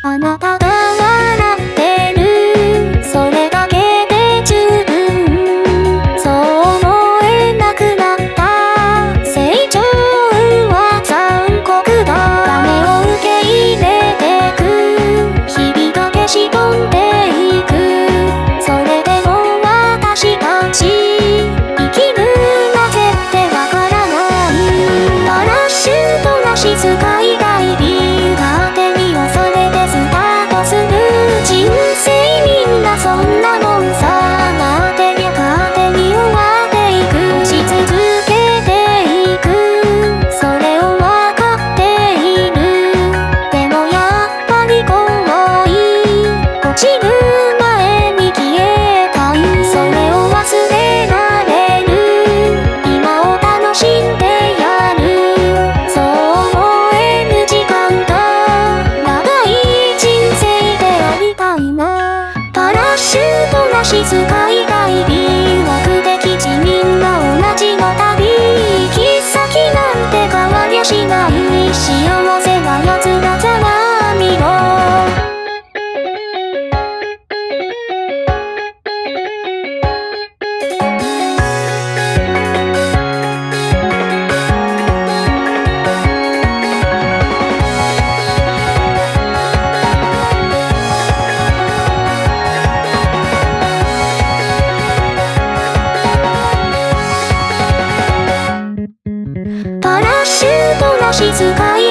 あなたが笑シュートな静か以外シュートかい